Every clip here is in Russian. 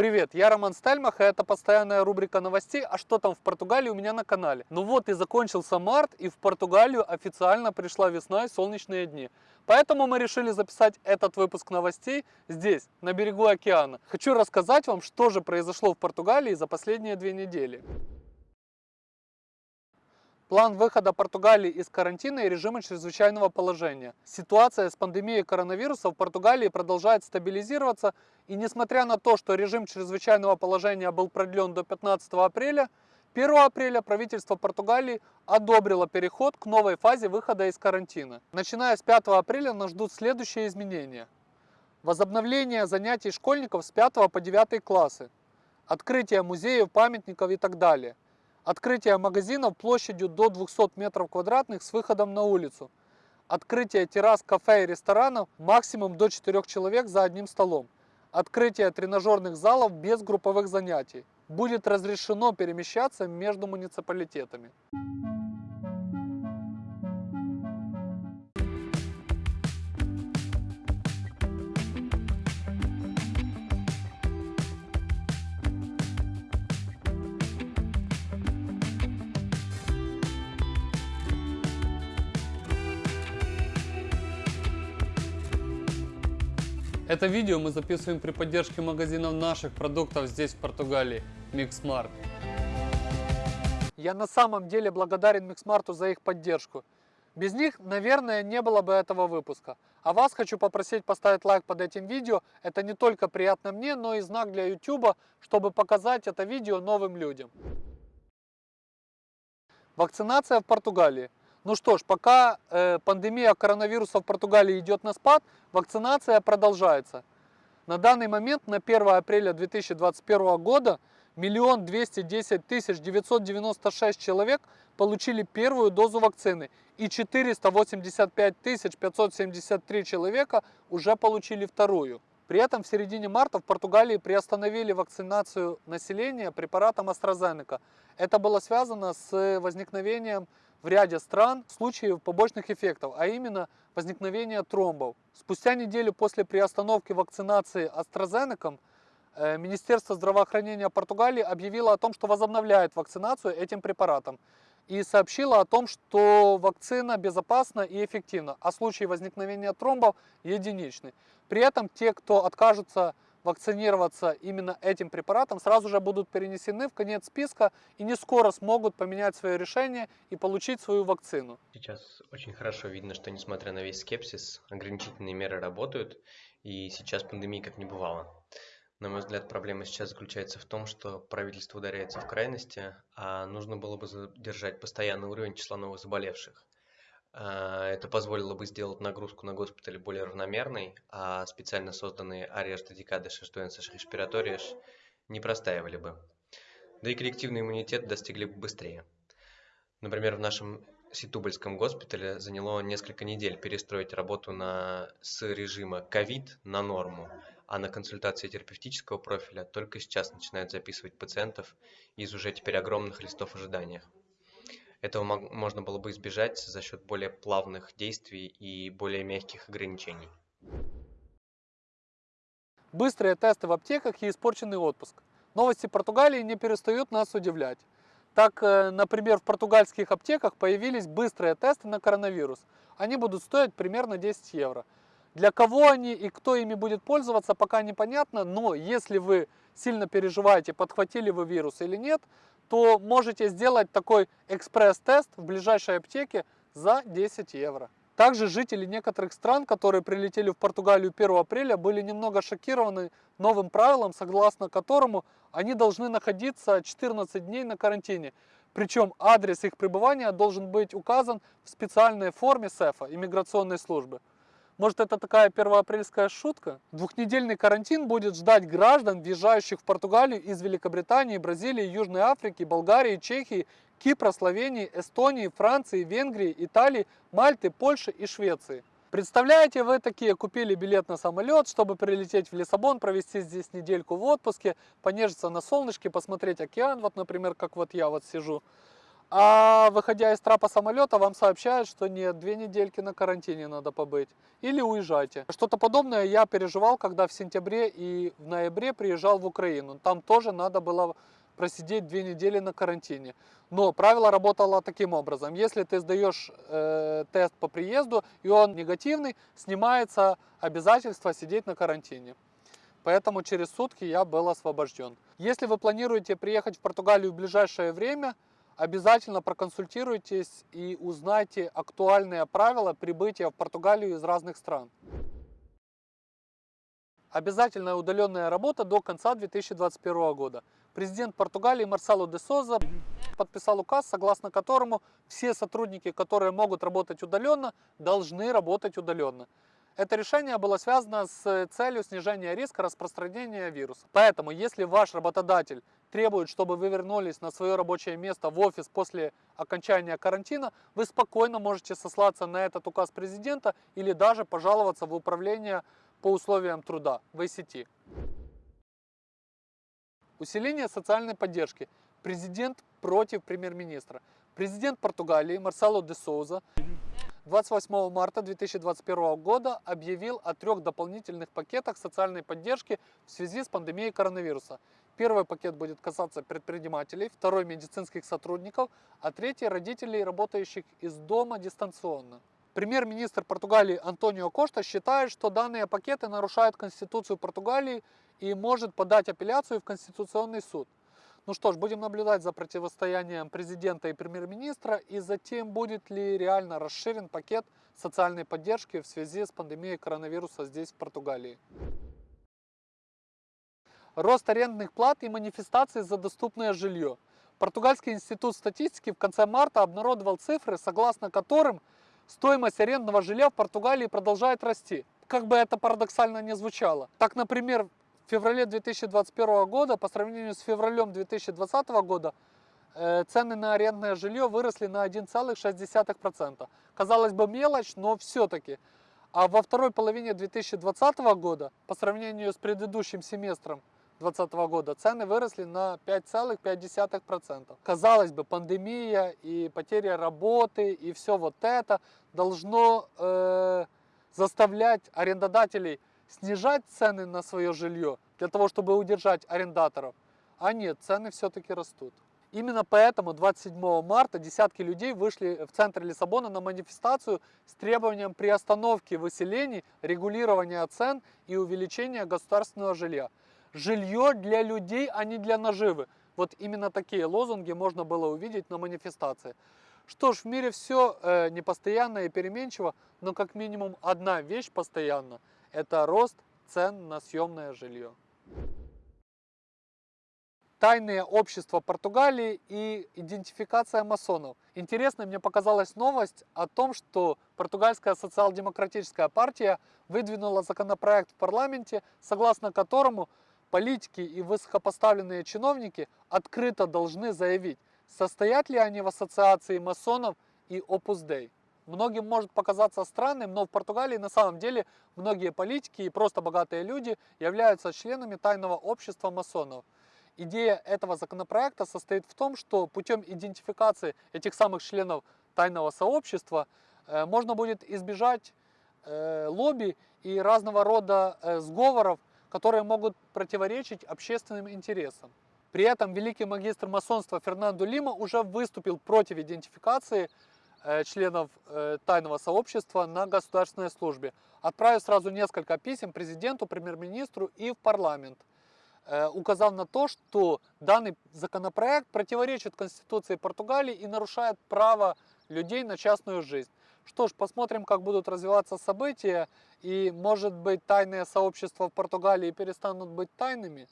Привет, я Роман Стальмах, и это постоянная рубрика новостей «А что там в Португалии» у меня на канале. Ну вот и закончился март, и в Португалию официально пришла весна и солнечные дни. Поэтому мы решили записать этот выпуск новостей здесь, на берегу океана. Хочу рассказать вам, что же произошло в Португалии за последние две недели. План выхода Португалии из карантина и режима чрезвычайного положения. Ситуация с пандемией коронавируса в Португалии продолжает стабилизироваться, и несмотря на то, что режим чрезвычайного положения был продлен до 15 апреля, 1 апреля правительство Португалии одобрило переход к новой фазе выхода из карантина. Начиная с 5 апреля нас ждут следующие изменения. Возобновление занятий школьников с 5 по 9 классы, открытие музеев, памятников и так далее – Открытие магазинов площадью до 200 метров квадратных с выходом на улицу. Открытие террас, кафе и ресторанов максимум до 4 человек за одним столом. Открытие тренажерных залов без групповых занятий. Будет разрешено перемещаться между муниципалитетами. Это видео мы записываем при поддержке магазинов наших продуктов здесь в Португалии, Mixmart. Я на самом деле благодарен Миксмарту за их поддержку. Без них, наверное, не было бы этого выпуска. А вас хочу попросить поставить лайк под этим видео. Это не только приятно мне, но и знак для YouTube, чтобы показать это видео новым людям. Вакцинация в Португалии. Ну что ж, пока э, пандемия коронавируса в Португалии идет на спад, вакцинация продолжается. На данный момент, на 1 апреля 2021 года, миллион двести десять тысяч девятьсот девяносто шесть человек получили первую дозу вакцины и 485 тысяч 573 человека уже получили вторую. При этом в середине марта в Португалии приостановили вакцинацию населения препаратом AstraZeneca. Это было связано с возникновением в ряде стран случаев побочных эффектов, а именно возникновения тромбов. Спустя неделю после приостановки вакцинации AstraZeneca э, Министерство здравоохранения Португалии объявило о том, что возобновляет вакцинацию этим препаратом и сообщило о том, что вакцина безопасна и эффективна, а случаи возникновения тромбов единичны. При этом те, кто откажутся вакцинироваться именно этим препаратом, сразу же будут перенесены в конец списка и не скоро смогут поменять свое решение и получить свою вакцину. Сейчас очень хорошо видно, что несмотря на весь скепсис, ограничительные меры работают, и сейчас пандемии как не бывало. На мой взгляд, проблема сейчас заключается в том, что правительство ударяется в крайности, а нужно было бы задержать постоянный уровень числа новых заболевших. А, это позволило бы сделать нагрузку на госпитали более равномерной, а специально созданные áreas dedicadas às doenças не простаивали бы. Да и коллективный иммунитет достигли бы быстрее. Например, в нашем Ситубальском госпитале заняло несколько недель перестроить работу на, с режима ковид на норму, а на консультации терапевтического профиля только сейчас начинают записывать пациентов из уже теперь огромных листов ожидания. Этого можно было бы избежать за счет более плавных действий и более мягких ограничений. Быстрые тесты в аптеках и испорченный отпуск. Новости Португалии не перестают нас удивлять. Так, э, например, в португальских аптеках появились быстрые тесты на коронавирус. Они будут стоить примерно 10 евро. Для кого они и кто ими будет пользоваться, пока непонятно, но если вы сильно переживаете, подхватили вы вирус или нет, то можете сделать такой экспресс-тест в ближайшей аптеке за 10 евро. Также жители некоторых стран, которые прилетели в Португалию 1 апреля, были немного шокированы новым правилом, согласно которому они должны находиться 14 дней на карантине. Причем адрес их пребывания должен быть указан в специальной форме СЭФа, иммиграционной службы. Может это такая первоапрельская шутка? Двухнедельный карантин будет ждать граждан, въезжающих в Португалию из Великобритании, Бразилии, Южной Африки, Болгарии, Чехии, Кипра, Словении, Эстонии, Франции, Венгрии, Италии, Мальты, Польши и Швеции. Представляете, вы такие купили билет на самолет, чтобы прилететь в Лиссабон, провести здесь недельку в отпуске, понежиться на солнышке, посмотреть океан, вот, например, как вот я вот сижу. А выходя из трапа самолета, вам сообщают, что нет, две недельки на карантине надо побыть. Или уезжайте. Что-то подобное я переживал, когда в сентябре и в ноябре приезжал в Украину. Там тоже надо было просидеть две недели на карантине. Но правило работало таким образом. Если ты сдаешь э, тест по приезду, и он негативный, снимается обязательство сидеть на карантине. Поэтому через сутки я был освобожден. Если вы планируете приехать в Португалию в ближайшее время, обязательно проконсультируйтесь и узнайте актуальные правила прибытия в Португалию из разных стран. Обязательная удаленная работа до конца 2021 года. Президент Португалии Марсело де Соза подписал указ, согласно которому все сотрудники, которые могут работать удаленно, должны работать удаленно. Это решение было связано с целью снижения риска распространения вируса. Поэтому, если ваш работодатель требует, чтобы вы вернулись на свое рабочее место в офис после окончания карантина, вы спокойно можете сослаться на этот указ президента или даже пожаловаться в управление по условиям труда в ICT. Усиление социальной поддержки. Президент против премьер-министра. Президент Португалии Марсело де Соуза 28 марта 2021 года объявил о трех дополнительных пакетах социальной поддержки в связи с пандемией коронавируса. Первый пакет будет касаться предпринимателей, второй медицинских сотрудников, а третий родителей, работающих из дома дистанционно. Премьер-министр Португалии Антонио Кошта считает, что данные пакеты нарушают Конституцию Португалии и может подать апелляцию в Конституционный суд. Ну что ж, будем наблюдать за противостоянием президента и премьер-министра и затем будет ли реально расширен пакет социальной поддержки в связи с пандемией коронавируса здесь в Португалии. Рост арендных плат и манифестации за доступное жилье. Португальский институт статистики в конце марта обнародовал цифры, согласно которым стоимость арендного жилья в Португалии продолжает расти. Как бы это парадоксально не звучало. Так, например, в феврале 2021 года по сравнению с февралем 2020 года э, цены на арендное жилье выросли на 1,6%. Казалось бы мелочь, но все-таки. А во второй половине 2020 года по сравнению с предыдущим семестром 2020 года цены выросли на 5,5%. Казалось бы, пандемия и потеря работы и все вот это должно э, заставлять арендодателей снижать цены на свое жилье для того, чтобы удержать арендаторов. А нет, цены все-таки растут. Именно поэтому 27 марта десятки людей вышли в центр Лиссабона на манифестацию с требованием приостановки выселений, регулирования цен и увеличения государственного жилья жилье для людей, а не для наживы. Вот именно такие лозунги можно было увидеть на манифестации. Что ж, в мире все э, непостоянно и переменчиво, но как минимум одна вещь постоянна – это рост цен на съемное жилье. Тайные общества Португалии и идентификация масонов. Интересно, мне показалась новость о том, что португальская социал-демократическая партия выдвинула законопроект в парламенте, согласно которому политики и высокопоставленные чиновники открыто должны заявить, состоят ли они в ассоциации масонов и Opus Dei. Многим может показаться странным, но в Португалии на самом деле многие политики и просто богатые люди являются членами тайного общества масонов. Идея этого законопроекта состоит в том, что путем идентификации этих самых членов тайного сообщества э, можно будет избежать э, лобби и разного рода э, сговоров которые могут противоречить общественным интересам. При этом великий магистр масонства Фернандо Лима уже выступил против идентификации э, членов э, тайного сообщества на государственной службе, отправив сразу несколько писем президенту, премьер-министру и в парламент, э, указав на то, что данный законопроект противоречит Конституции Португалии и нарушает право людей на частную жизнь. Что ж, посмотрим, как будут развиваться события, и, может быть, тайные сообщества в Португалии перестанут быть тайными.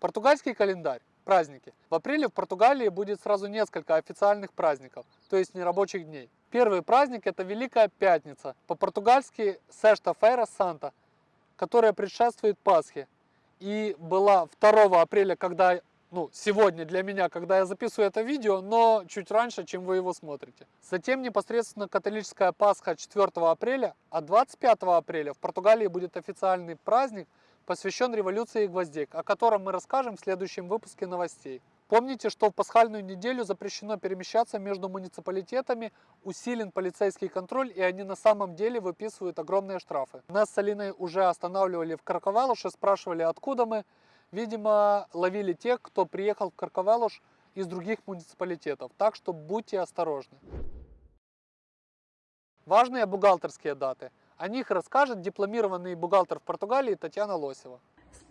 Португальский календарь. Праздники. В апреле в Португалии будет сразу несколько официальных праздников, то есть нерабочих дней. Первый праздник это Великая Пятница, по-португальски Сешта Фейра Санта, которая предшествует Пасхе. И была 2 апреля, когда ну, сегодня для меня, когда я записываю это видео, но чуть раньше, чем вы его смотрите. Затем непосредственно католическая Пасха 4 апреля, а 25 апреля в Португалии будет официальный праздник, посвящен революции гвоздик, о котором мы расскажем в следующем выпуске новостей. Помните, что в пасхальную неделю запрещено перемещаться между муниципалитетами, усилен полицейский контроль, и они на самом деле выписывают огромные штрафы. Нас с Алиной уже останавливали в Карковалуше, спрашивали, откуда мы. Видимо, ловили тех, кто приехал в Карковалуш из других муниципалитетов, так что будьте осторожны. Важные бухгалтерские даты. О них расскажет дипломированный бухгалтер в Португалии Татьяна Лосева.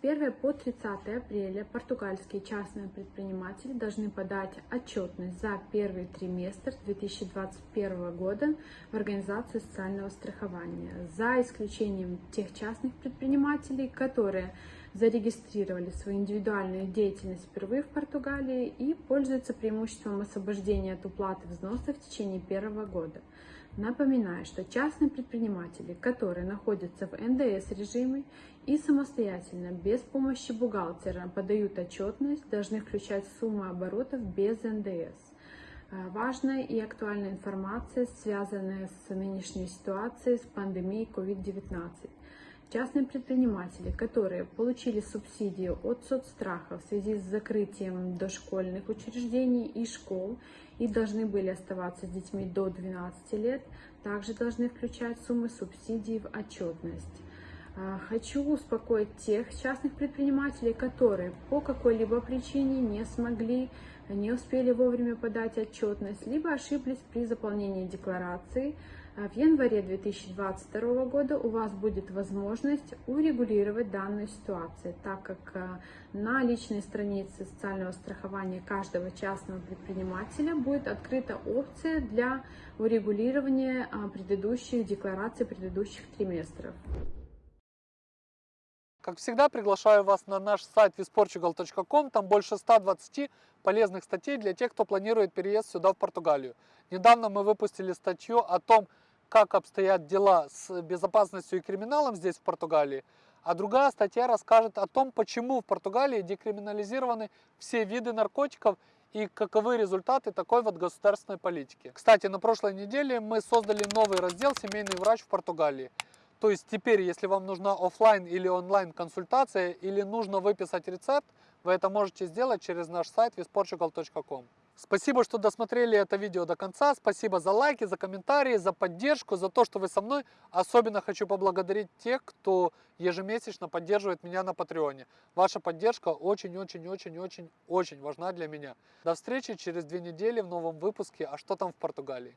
С 1 по 30 апреля португальские частные предприниматели должны подать отчетность за первый триместр 2021 года в Организацию социального страхования, за исключением тех частных предпринимателей, которые зарегистрировали свою индивидуальную деятельность впервые в Португалии и пользуются преимуществом освобождения от уплаты взносов в течение первого года. Напоминаю, что частные предприниматели, которые находятся в НДС режиме и самостоятельно, без помощи бухгалтера, подают отчетность, должны включать сумму оборотов без НДС. А, важная и актуальная информация, связанная с нынешней ситуацией, с пандемией COVID-19. Частные предприниматели, которые получили субсидию от соцстраха в связи с закрытием дошкольных учреждений и школ и должны были оставаться с детьми до 12 лет, также должны включать суммы субсидий в отчетность. А, хочу успокоить тех частных предпринимателей, которые по какой-либо причине не смогли, не успели вовремя подать отчетность, либо ошиблись при заполнении декларации, в январе 2022 года у вас будет возможность урегулировать данную ситуацию, так как а, на личной странице социального страхования каждого частного предпринимателя будет открыта опция для урегулирования а, предыдущих деклараций предыдущих триместров. Как всегда, приглашаю вас на наш сайт visportugal.com. Там больше 120 полезных статей для тех, кто планирует переезд сюда, в Португалию. Недавно мы выпустили статью о том, как обстоят дела с безопасностью и криминалом здесь, в Португалии. А другая статья расскажет о том, почему в Португалии декриминализированы все виды наркотиков и каковы результаты такой вот государственной политики. Кстати, на прошлой неделе мы создали новый раздел «Семейный врач в Португалии». То есть теперь, если вам нужна офлайн или онлайн консультация или нужно выписать рецепт, вы это можете сделать через наш сайт visportugal.com. Спасибо, что досмотрели это видео до конца. Спасибо за лайки, за комментарии, за поддержку, за то, что вы со мной. Особенно хочу поблагодарить тех, кто ежемесячно поддерживает меня на Патреоне. Ваша поддержка очень-очень-очень-очень-очень важна для меня. До встречи через две недели в новом выпуске «А что там в Португалии?».